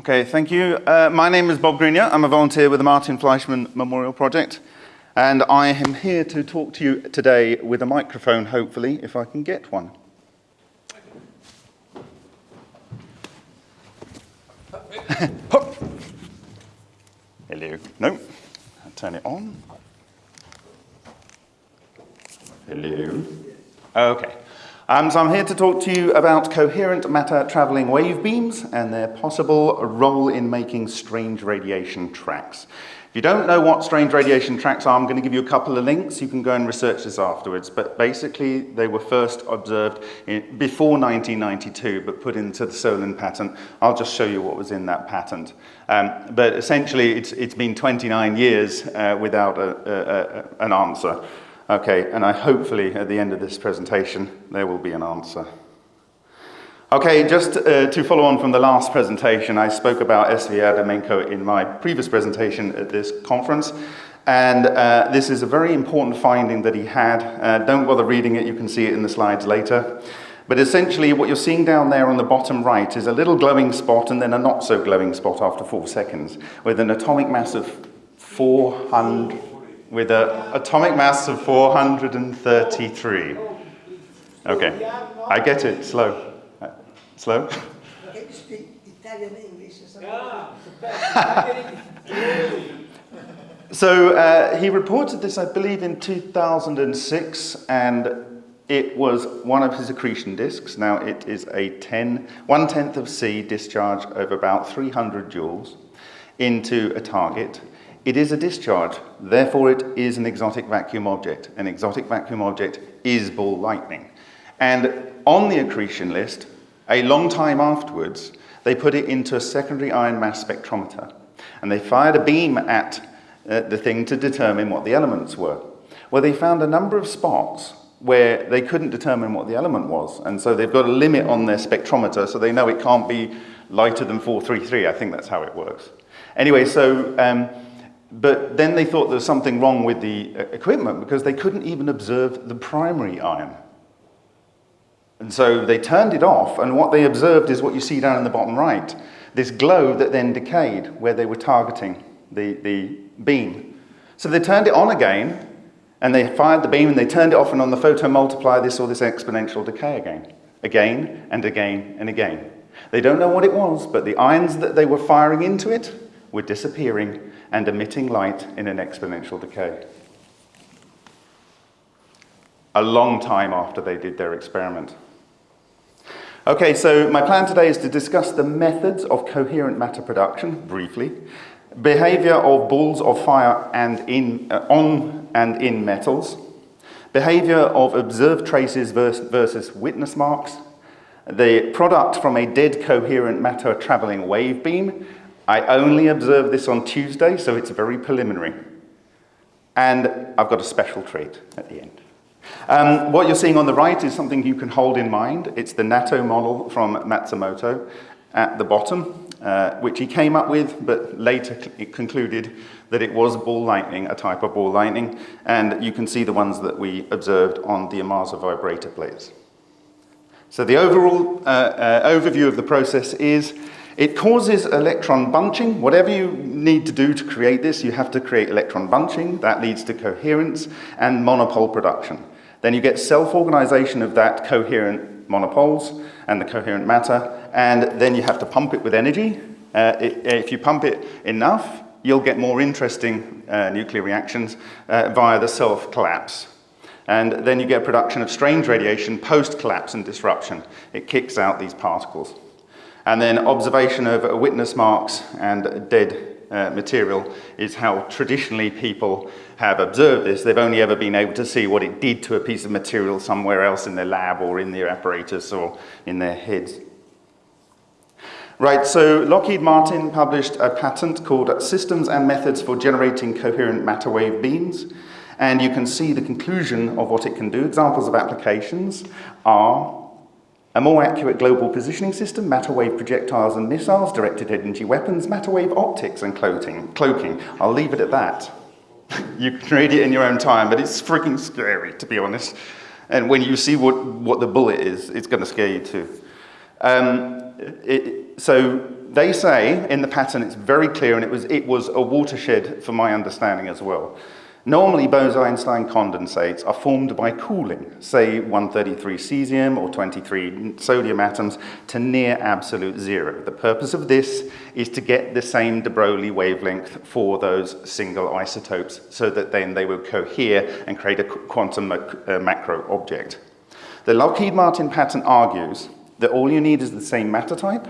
Okay, thank you. Uh, my name is Bob Greenyer. I'm a volunteer with the Martin Fleischmann Memorial Project, and I am here to talk to you today with a microphone, hopefully, if I can get one. Hello. No. Turn it on. Hello. Okay. Um, so I'm here to talk to you about coherent matter traveling wave beams and their possible role in making strange radiation tracks. If you don't know what strange radiation tracks are, I'm going to give you a couple of links. You can go and research this afterwards. But basically, they were first observed in, before 1992, but put into the Solin patent. I'll just show you what was in that patent. Um, but essentially, it's, it's been 29 years uh, without a, a, a, an answer. Okay, and I hopefully at the end of this presentation there will be an answer. Okay, just uh, to follow on from the last presentation, I spoke about S.V. Adamenko in my previous presentation at this conference. And uh, this is a very important finding that he had. Uh, don't bother reading it, you can see it in the slides later. But essentially what you're seeing down there on the bottom right is a little glowing spot and then a not so glowing spot after four seconds with an atomic mass of 400, with an atomic mass of 433. Okay, I get it, slow. Uh, slow? Can you speak Italian English or something? So uh, he reported this, I believe, in 2006, and it was one of his accretion disks. Now it is a 10, one tenth of C discharge of about 300 joules into a target. It is a discharge, therefore it is an exotic vacuum object. An exotic vacuum object is ball lightning. And on the accretion list, a long time afterwards, they put it into a secondary ion mass spectrometer. And they fired a beam at uh, the thing to determine what the elements were. Well, they found a number of spots where they couldn't determine what the element was. And so they've got a limit on their spectrometer, so they know it can't be lighter than 433. I think that's how it works. Anyway, so um, but then they thought there was something wrong with the uh, equipment because they couldn't even observe the primary ion. And so they turned it off, and what they observed is what you see down in the bottom right, this glow that then decayed where they were targeting the, the beam. So they turned it on again, and they fired the beam, and they turned it off, and on the photomultiplier, they saw this exponential decay again, again, and again, and again. They don't know what it was, but the ions that they were firing into it were disappearing and emitting light in an exponential decay. A long time after they did their experiment. Okay, so my plan today is to discuss the methods of coherent matter production, briefly, behavior of balls of fire and in, uh, on and in metals, behavior of observed traces versus witness marks, the product from a dead coherent matter traveling wave beam, I only observed this on Tuesday, so it's very preliminary. And I've got a special treat at the end. Um, what you're seeing on the right is something you can hold in mind. It's the Nattoh model from Matsumoto at the bottom, uh, which he came up with, but later concluded that it was ball lightning, a type of ball lightning, and you can see the ones that we observed on the Ohmasa vibrator plates. So the overall uh, uh, overview of the process is it causes electron bunching. Whatever you need to do to create this, you have to create electron bunching. That leads to coherence and monopole production. Then you get self-organization of that coherent monopoles and the coherent matter, and then you have to pump it with energy. Uh, it, if you pump it enough, you'll get more interesting uh, nuclear reactions uh, via the self-collapse. And then you get production of strange radiation post-collapse and disruption. It kicks out these particles. And then observation of witness marks and dead uh, material is how traditionally people have observed this. They've only ever been able to see what it did to a piece of material somewhere else in their lab or in their apparatus or in their heads. Right, so Lockheed Martin published a patent called Systems and Methods for Generating Coherent Matter Wave Beams. And you can see the conclusion of what it can do. Examples of applications are a more accurate global positioning system, matter wave projectiles and missiles, directed energy weapons, matter wave optics and cloaking. cloaking. I'll leave it at that. you can read it in your own time, but it's freaking scary, to be honest. And when you see what, what the bullet is, it's going to scare you too. Um, it, so they say in the pattern, it's very clear, and it was, it was a watershed for my understanding as well. Normally, Bose-Einstein condensates are formed by cooling, say 133 cesium or 23 sodium atoms to near absolute zero. The purpose of this is to get the same de Broglie wavelength for those single isotopes so that then they will cohere and create a quantum uh, macro object. The Lockheed Martin patent argues that all you need is the same matter type,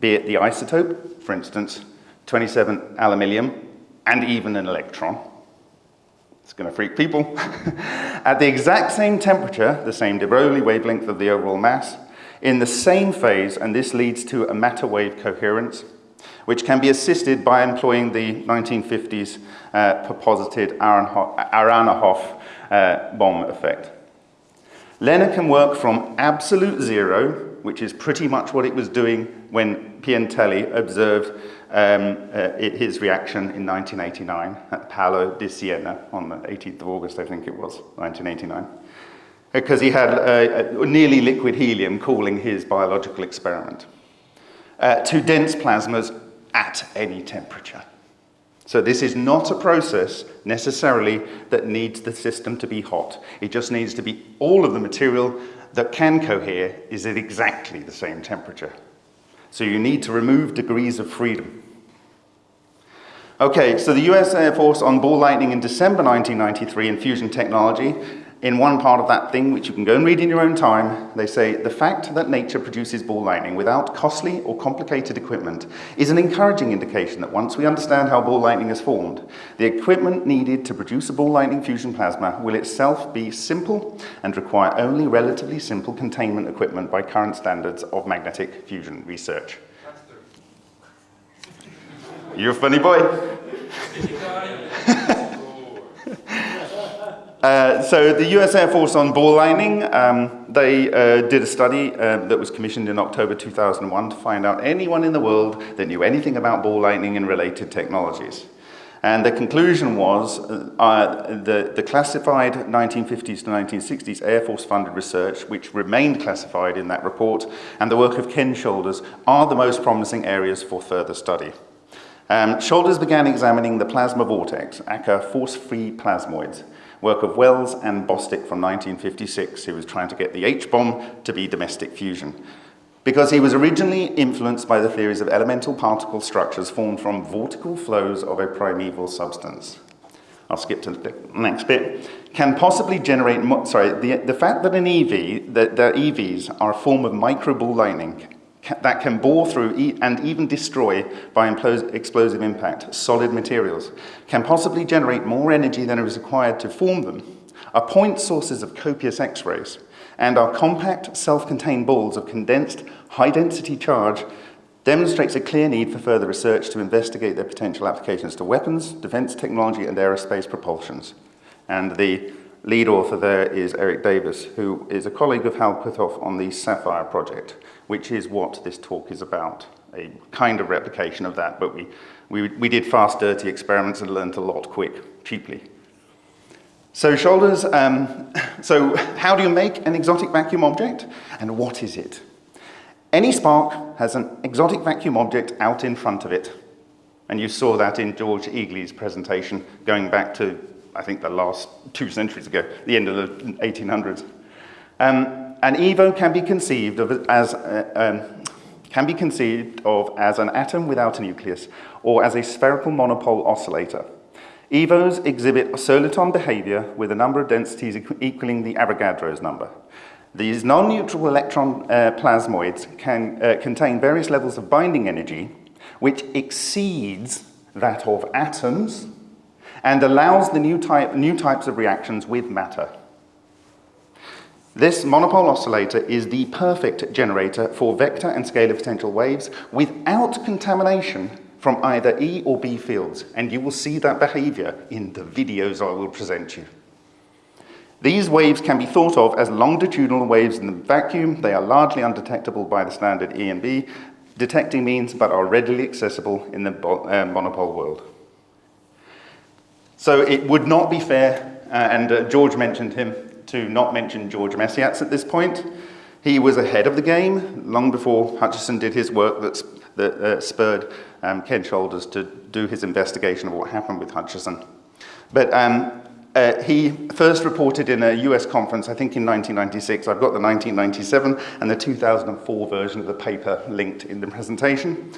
be it the isotope, for instance, 27 aluminium, and even an electron, it's going to freak people. At the exact same temperature, the same de Broglie wavelength of the overall mass, in the same phase, and this leads to a matter wave coherence, which can be assisted by employing the 1950s uh, proposited Aharonov uh, Bohm effect. LENR can work from absolute zero, which is pretty much what it was doing when Piantelli observed um, uh, his reaction in 1989 at Palo di Siena on the 18th of August, I think it was, 1989. Because he had uh, nearly liquid helium cooling his biological experiment uh, to dense plasmas at any temperature. So this is not a process necessarily that needs the system to be hot. It just needs to be all of the material that can cohere is at exactly the same temperature. So you need to remove degrees of freedom. Okay, so the US Air Force on ball lightning in December 1993 in fusion technology, in one part of that thing, which you can go and read in your own time, they say, the fact that nature produces ball lightning without costly or complicated equipment is an encouraging indication that once we understand how ball lightning is formed, the equipment needed to produce a ball lightning fusion plasma will itself be simple and require only relatively simple containment equipment by current standards of magnetic fusion research. You're a funny boy. Uh, so the US Air Force on ball lightning, um, they uh, did a study uh, that was commissioned in October 2001 to find out anyone in the world that knew anything about ball lightning and related technologies. And the conclusion was uh, the, the classified 1950s to 1960s Air Force funded research, which remained classified in that report, and the work of Ken Shoulders are the most promising areas for further study. Um, Shoulders began examining the plasma vortex, aka force-free plasmoids, work of Wells and Bostick from 1956, who was trying to get the H-bomb to be domestic fusion. Because he was originally influenced by the theories of elemental particle structures formed from vortical flows of a primeval substance. I'll skip to the next bit. Can possibly generate, sorry, the, the fact that an EV, that the EVs are a form of microball lightning that can bore through and even destroy by explosive impact solid materials, can possibly generate more energy than is required to form them, are point sources of copious X-rays, and are compact, self-contained balls of condensed, high-density charge demonstrates a clear need for further research to investigate their potential applications to weapons, defense technology, and aerospace propulsions. And the lead author there is Eric Davis, who is a colleague of Hal Puthoff on the SAFIRE project which is what this talk is about, a kind of replication of that, but we, we, we did fast, dirty experiments and learned a lot quick, cheaply. So shoulders, um, so how do you make an exotic vacuum object, and what is it? Any spark has an exotic vacuum object out in front of it, and you saw that in George Egely's presentation going back to, I think, the last two centuries ago, the end of the 1800s. Um, an EVO can be conceived of as, uh, um, can be conceived of as an atom without a nucleus or as a spherical monopole oscillator. EVOs exhibit soliton behavior with a number of densities equaling the Avogadro's number. These non-neutral electron uh, plasmoids can uh, contain various levels of binding energy which exceeds that of atoms and allows the new, type, new types of reactions with matter. This monopole oscillator is the perfect generator for vector and scalar potential waves without contamination from either E or B fields, and you will see that behavior in the videos I will present you. These waves can be thought of as longitudinal waves in the vacuum. They are largely undetectable by the standard E and B detecting means, but are readily accessible in the uh, monopole world. So it would not be fair, uh, and uh, George mentioned him, to not mention George Mesyats at this point. He was ahead of the game long before Hutchison did his work that's that uh, spurred um, Ken Shoulders to do his investigation of what happened with Hutchison. But um, uh, he first reported in a US conference, I think in 1996. I've got the 1997 and the 2004 version of the paper linked in the presentation.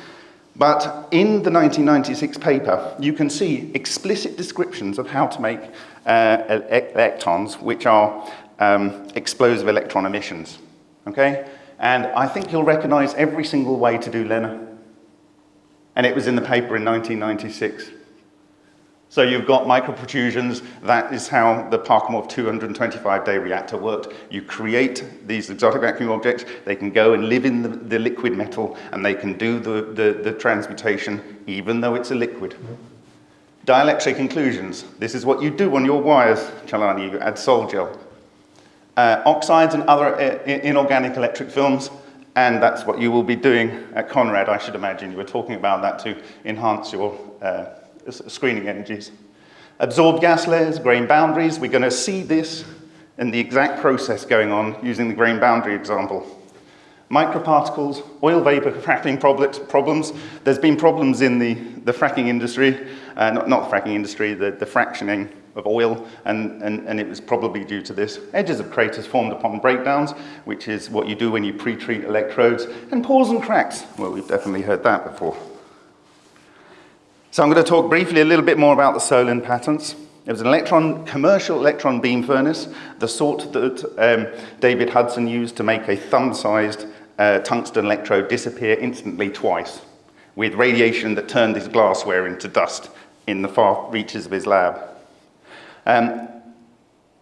But in the 1996 paper, you can see explicit descriptions of how to make uh, electrons, which are um, explosive electron emissions. Okay? And I think you'll recognize every single way to do LENR. And it was in the paper in 1996. So you've got microprotrusions. That is how the Parkhomov 225-day reactor worked. You create these exotic vacuum objects. They can go and live in the, the liquid metal, and they can do the, the, the, transmutation, even though it's a liquid. Dielectric inclusions. This is what you do on your wires, Celani. You add sol gel. Uh, oxides and other uh, inorganic electric films, and that's what you will be doing at Conrad, I should imagine. You were talking about that to enhance your uh, screening energies. Absorbed gas layers, grain boundaries, we're going to see this in the exact process going on using the grain boundary example. Microparticles, oil vapor fracking problems. There's been problems in the, the fracking industry, uh, not, not the fracking industry, the, the fractioning of oil, and, and, and it was probably due to this. Edges of craters formed upon breakdowns, which is what you do when you pre-treat electrodes, and pores and cracks. Well, we've definitely heard that before. So I'm going to talk briefly a little bit more about the Solin patents. It was an electron, commercial electron beam furnace, the sort that um, David Hudson used to make a thumb-sized uh, tungsten electrode disappear instantly twice, with radiation that turned his glassware into dust in the far reaches of his lab. Um,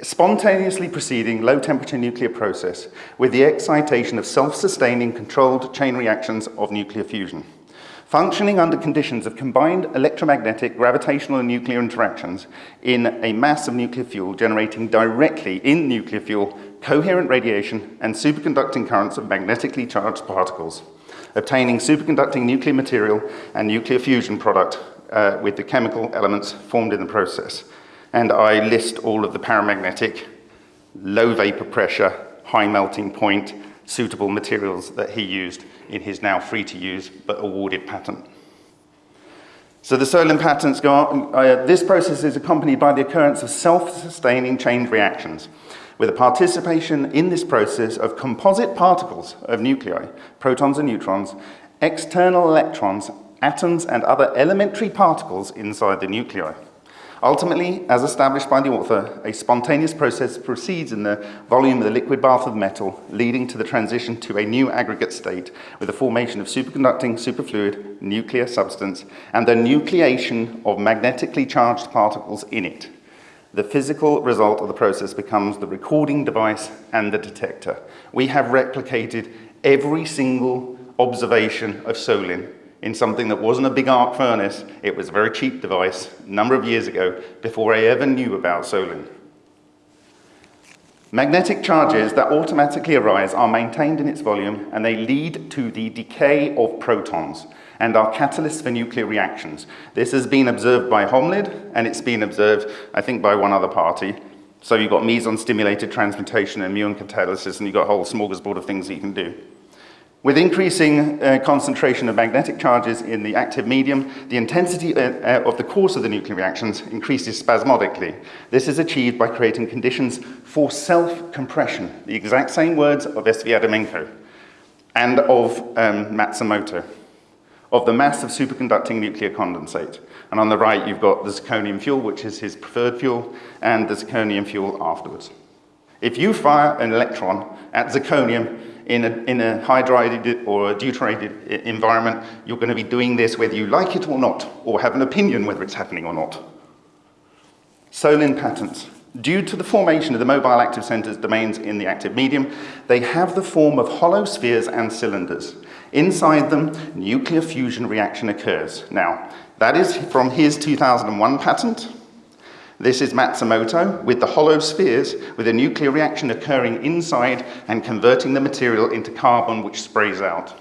spontaneously proceeding low-temperature nuclear process with the excitation of self-sustaining controlled chain reactions of nuclear fusion. Functioning under conditions of combined electromagnetic, gravitational and nuclear interactions in a mass of nuclear fuel generating directly in nuclear fuel coherent radiation and superconducting currents of magnetically charged particles, obtaining superconducting nuclear material and nuclear fusion product uh, with the chemical elements formed in the process. And I list all of the paramagnetic, low vapor pressure, high melting point, suitable materials that he used in his now free to use but awarded patent. So the Solin patents go on, uh, this process is accompanied by the occurrence of self-sustaining chain reactions with a participation in this process of composite particles of nuclei, protons and neutrons, external electrons, atoms and other elementary particles inside the nuclei. Ultimately, as established by the author, a spontaneous process proceeds in the volume of the liquid bath of metal, leading to the transition to a new aggregate state with the formation of superconducting superfluid nuclear substance and the nucleation of magnetically charged particles in it. The physical result of the process becomes the recording device and the detector. We have replicated every single observation of Solin in something that wasn't a big arc furnace. It was a very cheap device a number of years ago before I ever knew about Solin. Magnetic charges that automatically arise are maintained in its volume and they lead to the decay of protons and are catalysts for nuclear reactions. This has been observed by Holmlid and it's been observed, I think, by one other party. So you've got meson-stimulated transmutation and muon catalysis and you've got a whole smorgasbord of things that you can do. With increasing uh, concentration of magnetic charges in the active medium, the intensity uh, uh, of the course of the nuclear reactions increases spasmodically. This is achieved by creating conditions for self-compression, the exact same words of S.V. Adamenko and of um, Matsumoto, of the mass of superconducting nuclear condensate. And on the right, you've got the zirconium fuel, which is his preferred fuel, and the zirconium fuel afterwards. If you fire an electron at zirconium, in a, in a hydride or a deuterated environment, you're going to be doing this whether you like it or not, or have an opinion whether it's happening or not. Solin patents. Due to the formation of the mobile active centers domains in the active medium, they have the form of hollow spheres and cylinders. Inside them, nuclear fusion reaction occurs. Now, that is from his 2001 patent. This is Matsumoto with the hollow spheres with a nuclear reaction occurring inside and converting the material into carbon which sprays out.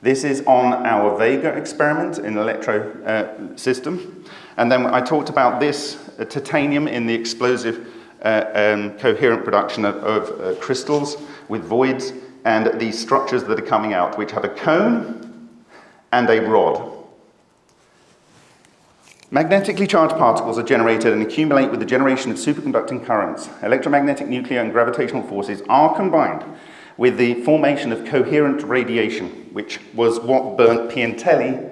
This is on our Vega experiment in the electro uh, system. And then I talked about this uh, titanium in the explosive uh, um, coherent production of, of uh, crystals with voids and these structures that are coming out, which have a cone and a rod. Magnetically charged particles are generated and accumulate with the generation of superconducting currents. Electromagnetic, nuclear, and gravitational forces are combined with the formation of coherent radiation, which was what burnt Piantelli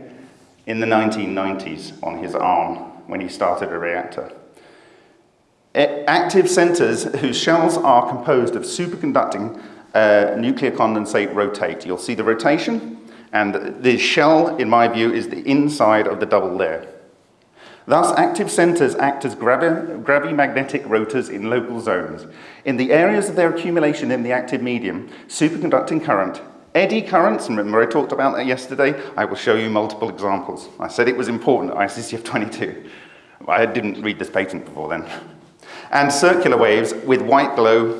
in the 1990s on his arm when he started a reactor. Active centers whose shells are composed of superconducting uh, nuclear condensate rotate. You'll see the rotation, and the shell, in my view, is the inside of the double layer. Thus, active centers act as gravi gravimagnetic rotors in local zones. In the areas of their accumulation in the active medium, superconducting current, eddy currents, and remember I talked about that yesterday, I will show you multiple examples. I said it was important, ICCF 22. I didn't read this patent before then and circular waves with white glow,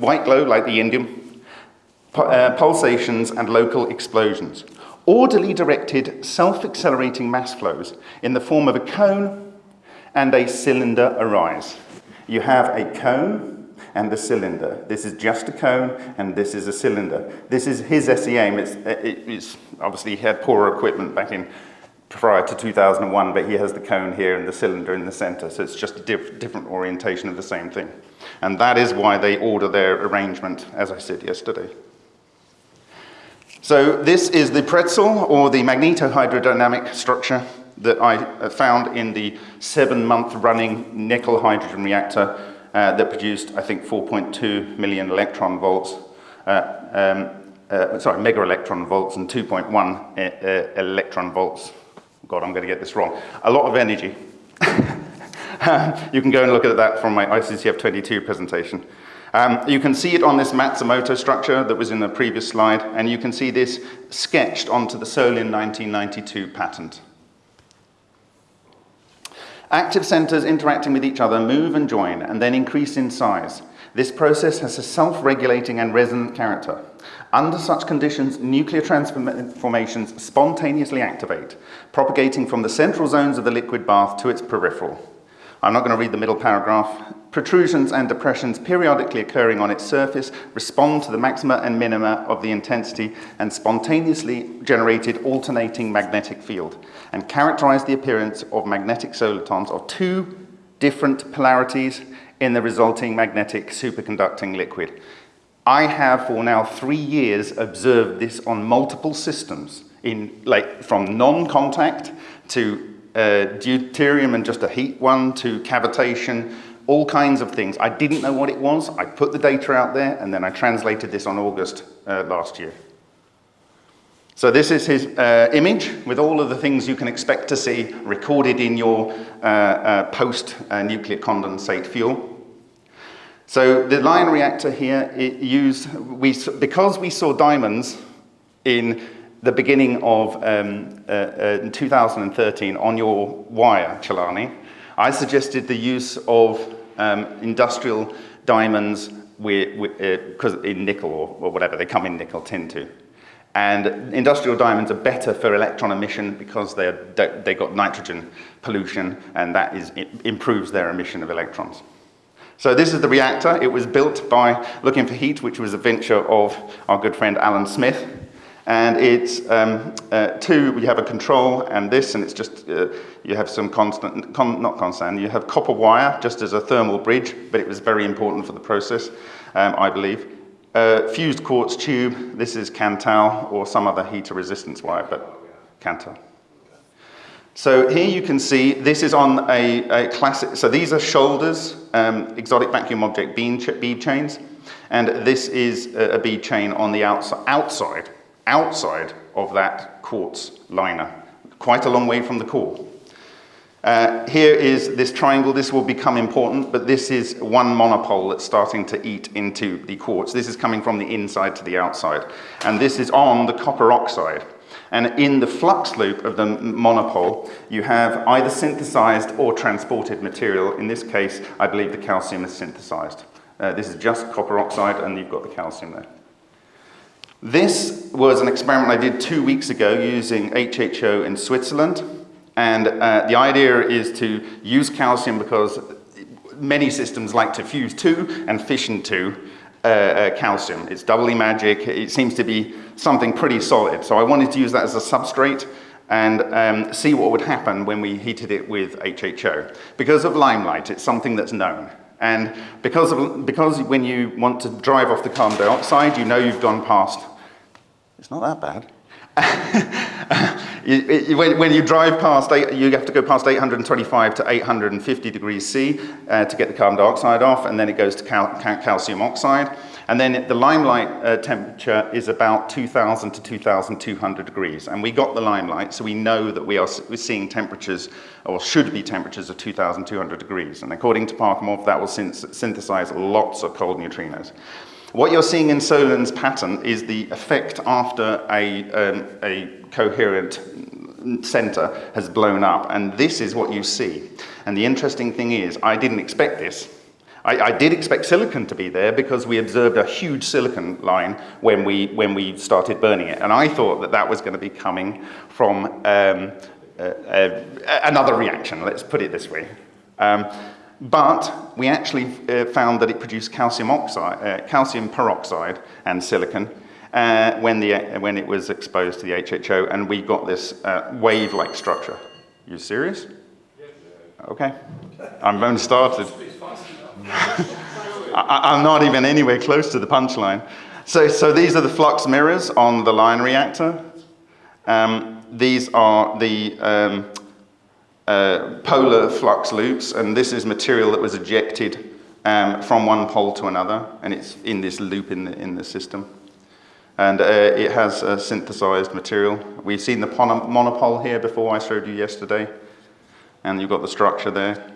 white glow like the indium, uh, pulsations and local explosions. Orderly directed self-accelerating mass flows in the form of a cone and a cylinder arise. You have a cone and a cylinder. This is just a cone and this is a cylinder. This is his SEAM. It's, it's obviously he had poorer equipment back in prior to 2001, but he has the cone here and the cylinder in the center, so it's just a diff different orientation of the same thing. And that is why they order their arrangement, as I said yesterday. So this is the pretzel, or the magnetohydrodynamic structure that I found in the seven-month running nickel hydrogen reactor uh, that produced, I think, 4.2 million electron volts, uh, um, uh, sorry, mega electron volts and 2.1 uh, uh, electron volts God, I'm going to get this wrong. A lot of energy. you can go and look at that from my ICCF 22 presentation. Um, you can see it on this Matsumoto structure that was in the previous slide, and you can see this sketched onto the Solin 1992 patent. Active centers interacting with each other move and join and then increase in size. This process has a self-regulating and resonant character. Under such conditions, nuclear transformations spontaneously activate, propagating from the central zones of the liquid bath to its peripheral. I'm not going to read the middle paragraph. Protrusions and depressions periodically occurring on its surface respond to the maxima and minima of the intensity and spontaneously generated alternating magnetic field and characterize the appearance of magnetic solitons of two different polarities in the resulting magnetic superconducting liquid. I have for now three years observed this on multiple systems, in like from non-contact to uh, deuterium and just a heat one to cavitation, all kinds of things. I didn't know what it was. I put the data out there and then I translated this on August uh, last year. So this is his uh, image with all of the things you can expect to see recorded in your uh, uh, post-nuclear condensate fuel. So the Lion reactor here, used, we, because we saw diamonds in the beginning of um, uh, uh, 2013 on your wire, Celani, I suggested the use of um, industrial diamonds because uh, in nickel or, or, whatever, they come in nickel, tin to. And industrial diamonds are better for electron emission because they're, they got nitrogen pollution and that is, improves their emission of electrons. So this is the reactor. It was built by Looking for Heat, which was a venture of our good friend Alan Smith. And it's um, uh, two, we have a control and this, and it's just, uh, you have some constant, con, not constant, you have copper wire just as a thermal bridge, but it was very important for the process, um, I believe. Uh, fused quartz tube, this is Kanthal or some other heater resistance wire, but Kanthal. So here you can see, this is on a, a classic, so these are shoulders, um, exotic vacuum object bead, ch bead chains, and this is a, a bead chain on the outside, outside, outside of that quartz liner, quite a long way from the core. Uh, here is this triangle, this will become important, but this is one monopole that's starting to eat into the quartz. This is coming from the inside to the outside, and this is on the copper oxide. And in the flux loop of the monopole, you have either synthesized or transported material. In this case, I believe the calcium is synthesized. Uh, this is just copper oxide, and you've got the calcium there. This was an experiment I did two weeks ago using HHO in Switzerland. And uh, the idea is to use calcium because many systems like to fuse two and fission two uh, uh, calcium. It's doubly magic. It seems to be something pretty solid. So I wanted to use that as a substrate and um, see what would happen when we heated it with HHO. Because of limelight, it's something that's known. And because, of, because when you want to drive off the carbon dioxide, you know you've gone past, it's not that bad. you, when, when, you drive past, eight, you have to go past 825 to 850 degrees C uh, to get the carbon dioxide off, and then it goes to cal cal calcium oxide. And then the limelight uh, temperature is about 2000 to 2200 degrees. And we got the limelight, so we know that we are seeing temperatures, or should be temperatures of 2200 degrees. And according to Parkhomov, that will synthesize lots of cold neutrinos. What you're seeing in Solin's pattern is the effect after a, um, a coherent center has blown up. And this is what you see. And the interesting thing is, I didn't expect this. I, I, did expect silicon to be there because we observed a huge silicon line when we, when we started burning it. And I thought that that was going to be coming from um, uh, uh, another reaction, let's put it this way. Um, but we actually uh, found that it produced calcium, oxide, uh, calcium peroxide and silicon uh, when, the, when it was exposed to the HHO, and we got this uh, wave-like structure. You serious? Okay. I've only started. I, am not even anywhere close to the punchline. So, so these are the flux mirrors on the Lion reactor. Um, these are the um, uh, polar flux loops, and this is material that was ejected um, from one pole to another, and it's in this loop in the, in the system. And uh, it has a synthesized material. We've seen the monopole here before I showed you yesterday, and you've got the structure there.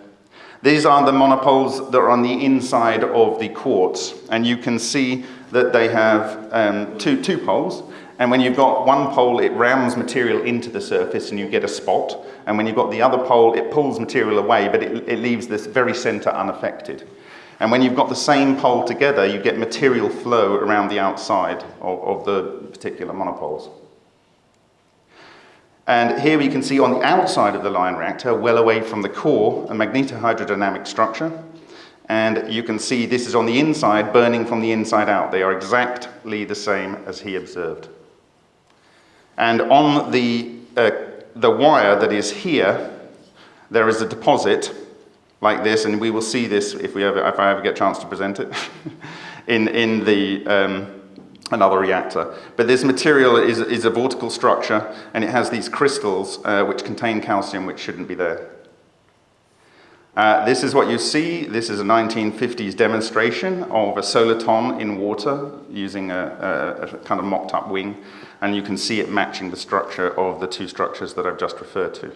These are the monopoles that are on the inside of the quartz, and you can see that they have um, two, two poles, and when you've got one pole, it rams material into the surface and you get a spot, and when you've got the other pole, it pulls material away, but it, it leaves this very center unaffected. And when you've got the same pole together, you get material flow around the outside of, of the particular monopoles. And here we can see on the outside of the Lion reactor, well away from the core, a magnetohydrodynamic structure. And you can see this is on the inside, burning from the inside out. They are exactly the same as he observed. And on the, uh, the wire that is here, there is a deposit like this, and we will see this if, we ever, if I ever get a chance to present it, in, in the, um, another reactor. But this material is, is a vortical structure and it has these crystals uh, which contain calcium which shouldn't be there. Uh, this is what you see. This is a 1950s demonstration of a soliton in water using a, a, a kind of mocked up wing and you can see it matching the structure of the two structures that I've just referred to.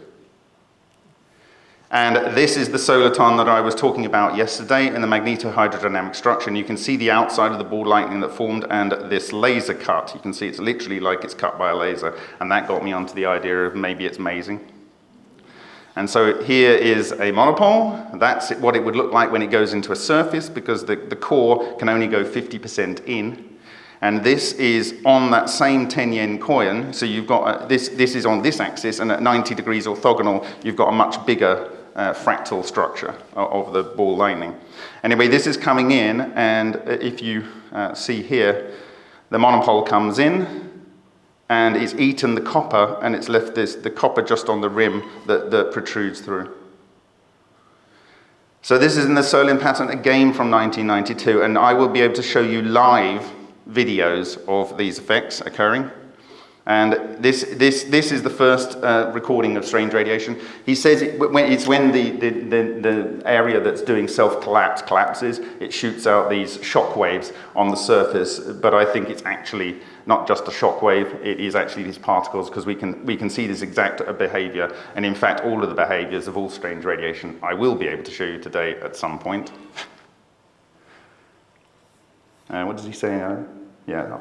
And this is the soliton that I was talking about yesterday in the magnetohydrodynamic structure. And you can see the outside of the ball lightning that formed and this laser cut. You can see it's literally like it's cut by a laser. And that got me onto the idea of maybe it's mazing. And so here is a monopole. That's what it would look like when it goes into a surface because the, the core can only go 50% in. And this is on that same 10 yen coin. So you've got, a, this, this is on this axis and at 90 degrees orthogonal, you've got a much bigger uh, fractal structure of the ball lightning. Anyway, this is coming in, and if you uh, see here, the monopole comes in, and it's eaten the copper, and it's left this, the copper just on the rim that, that protrudes through. So this is in the Solin pattern again from 1992, and I will be able to show you live videos of these effects occurring. And this, this, this is the first uh, recording of strange radiation. He says it, when, it's when the, the, the, the area that's doing self-collapse collapses, it shoots out these shock waves on the surface, but I think it's actually not just a shock wave, it is actually these particles because we can, we can see this exact behavior. And in fact, all of the behaviors of all strange radiation, I will be able to show you today at some point. uh, what does he say now? Yeah,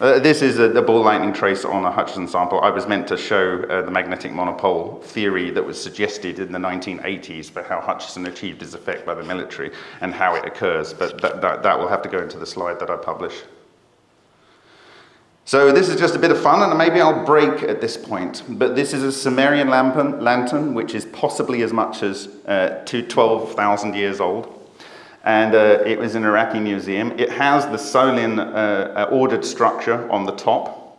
uh, this is a, a, ball lightning trace on a Hutchison sample. I was meant to show uh, the magnetic monopole theory that was suggested in the 1980s for how Hutchison achieved his effect by the military and how it occurs, but that, that, that will have to go into the slide that I publish. So this is just a bit of fun, and maybe I'll break at this point. But this is a Sumerian lantern, lantern which is possibly as much as uh, 12,000 years old. And uh, it was an Iraqi museum. It has the Solin uh, uh, ordered structure on the top.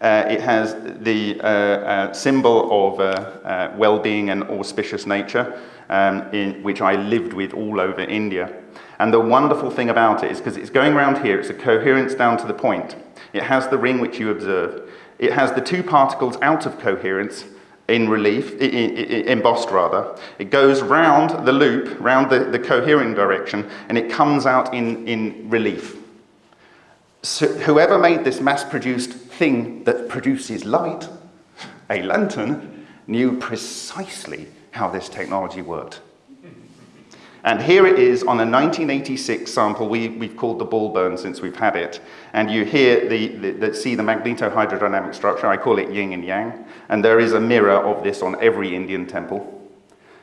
Uh, it has the uh, uh, symbol of well-being and auspicious nature, um, in, which I lived with all over India. And the wonderful thing about it is because it's going around here, it's a coherence down to the point. It has the ring which you observe. It has the two particles out of coherence in relief, embossed rather. It goes round the loop, round the, the coherent direction, and it comes out in, in relief. So whoever made this mass-produced thing that produces light, a lantern, knew precisely how this technology worked. And here it is on a 1986 sample we, we've called the ball burn since we've had it. And you hear the, the, the, see the magnetohydrodynamic structure, I call it yin and yang. And there is a mirror of this on every Indian temple.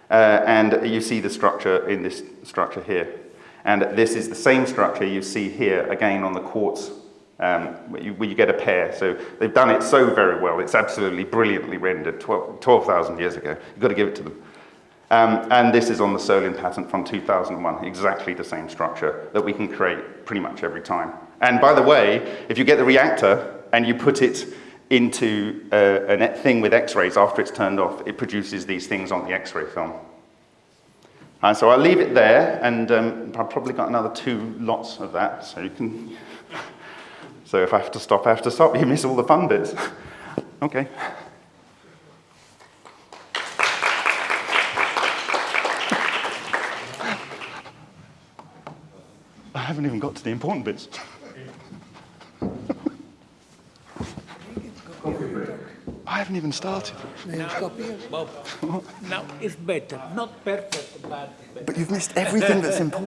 Uh, and you see the structure in this structure here. And this is the same structure you see here, again on the quartz, um, where, you, where you get a pair. So they've done it so very well. It's absolutely brilliantly rendered 12 12,000 years ago. You've got to give it to them. Um, and this is on the Solin patent from 2001, exactly the same structure that we can create pretty much every time. And by the way, if you get the reactor and you put it into uh, a thing with X-rays after it's turned off, it produces these things on the X-ray film. And so I'll leave it there, and um, I've probably got another two lots of that, so you can. So if I have to stop, I have to stop. You miss all the fun bits. okay. Haven't even got to the important bits. I haven't even started. Nee, stop hier. Bob, now it's better, not perfect, but better. But you've missed everything that's important.